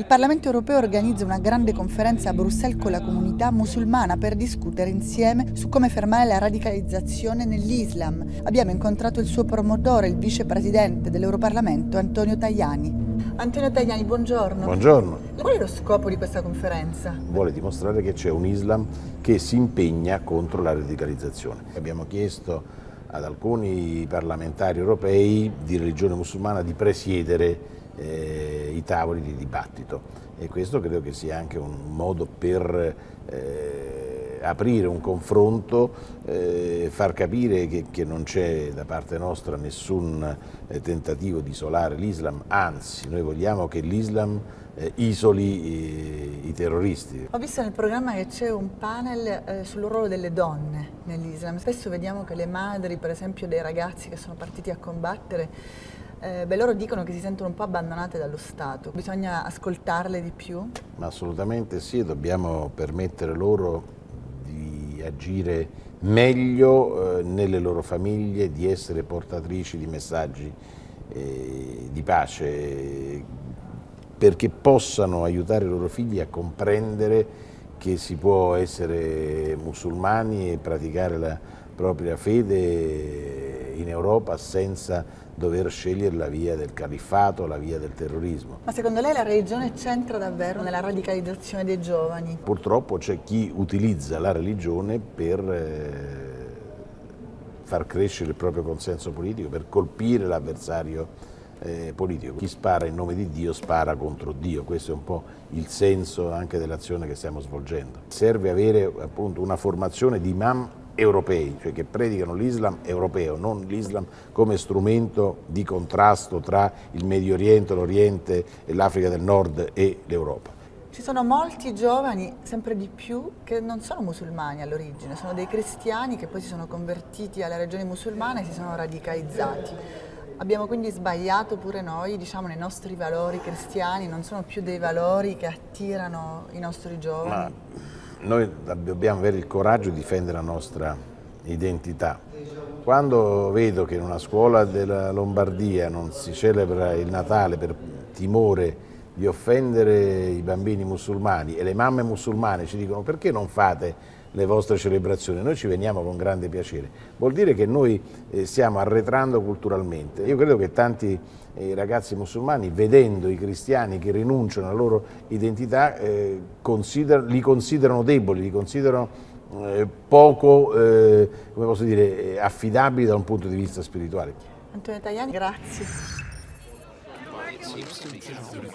Il Parlamento europeo organizza una grande conferenza a Bruxelles con la comunità musulmana per discutere insieme su come fermare la radicalizzazione nell'Islam. Abbiamo incontrato il suo promotore, il vicepresidente dell'Europarlamento, Antonio Tajani. Antonio Tajani, buongiorno. Buongiorno. Qual è lo scopo di questa conferenza? Vuole dimostrare che c'è un Islam che si impegna contro la radicalizzazione. Abbiamo chiesto ad alcuni parlamentari europei di religione musulmana di presiedere eh, i tavoli di dibattito e questo credo che sia anche un modo per eh, aprire un confronto, eh, far capire che, che non c'è da parte nostra nessun eh, tentativo di isolare l'Islam, anzi noi vogliamo che l'Islam eh, isoli i, i, terroristi. Ho visto nel programma che c'è un panel eh, sul ruolo delle donne nell'Islam. Spesso vediamo che le madri, per esempio dei ragazzi che sono partiti a combattere, eh, beh, loro dicono che si sentono un po' abbandonate dallo Stato, bisogna ascoltarle di più? Assolutamente sì, dobbiamo permettere loro di agire meglio eh, nelle loro famiglie, di essere portatrici di messaggi eh, di pace, perché possano aiutare i loro figli a comprendere che si può essere musulmani e praticare la propria fede in Europa senza dover scegliere la via del califfato, la via del terrorismo. Ma secondo lei la religione c'entra davvero nella radicalizzazione dei giovani? Purtroppo c'è chi utilizza la religione per eh, far crescere il proprio consenso politico, per colpire l'avversario eh, politico. Chi spara in nome di Dio spara contro Dio, questo è un po' il senso anche dell'azione che stiamo svolgendo. Serve avere appunto una formazione di imam europei, cioè che predicano l'Islam europeo, non l'Islam come strumento di contrasto tra il Medio Oriente, l'Oriente, l'Africa del Nord e l'Europa. Ci sono molti giovani, sempre di più, che non sono musulmani all'origine, sono dei cristiani che poi si sono convertiti alla religione musulmana e si sono radicalizzati. Abbiamo quindi sbagliato pure noi, diciamo, nei nostri valori cristiani, non sono più dei valori che attirano i nostri giovani. Ma noi dobbiamo avere il coraggio di difendere la nostra identità. Quando vedo che in una scuola della Lombardia non si celebra il Natale per timore di offendere i bambini musulmani e le mamme musulmane ci dicono perché non fate le vostre celebrazioni, noi ci veniamo con grande piacere. Vuol dire che noi eh, stiamo arretrando culturalmente. Io credo che tanti eh, ragazzi musulmani, vedendo i cristiani che rinunciano alla loro identità, eh, consider li considerano deboli, li considerano eh, poco dire, affidabili da un punto di vista spirituale. Antonio Tajani, grazie. 입술이 계속 그래.